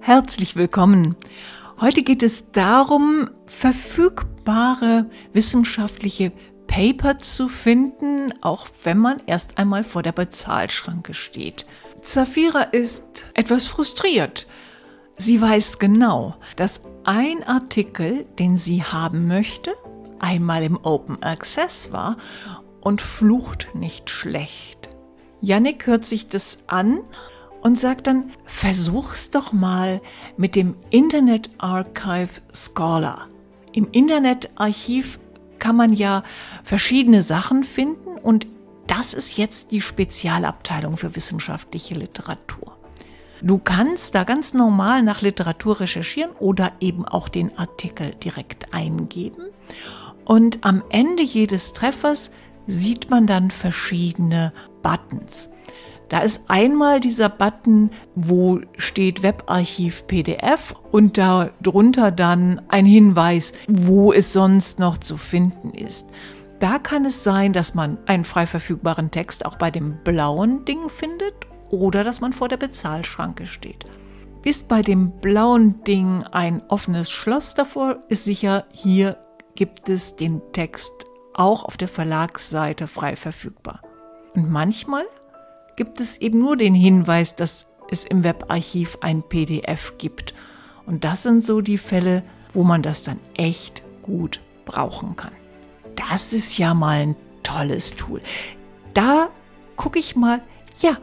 Herzlich willkommen. Heute geht es darum, verfügbare wissenschaftliche Paper zu finden, auch wenn man erst einmal vor der Bezahlschranke steht. Zafira ist etwas frustriert. Sie weiß genau, dass ein Artikel, den sie haben möchte, einmal im Open Access war und flucht nicht schlecht. Yannick hört sich das an und sagt dann, versuch's doch mal mit dem Internet Archive Scholar. Im Internetarchiv kann man ja verschiedene Sachen finden und das ist jetzt die Spezialabteilung für wissenschaftliche Literatur. Du kannst da ganz normal nach Literatur recherchieren oder eben auch den Artikel direkt eingeben. Und am Ende jedes Treffers sieht man dann verschiedene Buttons. Da ist einmal dieser Button, wo steht Webarchiv PDF und darunter dann ein Hinweis, wo es sonst noch zu finden ist. Da kann es sein, dass man einen frei verfügbaren Text auch bei dem blauen Ding findet oder dass man vor der Bezahlschranke steht. Ist bei dem blauen Ding ein offenes Schloss davor, ist sicher, hier gibt es den Text auch auf der Verlagsseite frei verfügbar. Und manchmal gibt es eben nur den Hinweis, dass es im Webarchiv ein PDF gibt. Und das sind so die Fälle, wo man das dann echt gut brauchen kann. Das ist ja mal ein tolles Tool. Da gucke ich mal, ja,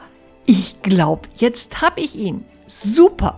ich glaube, jetzt habe ich ihn. Super.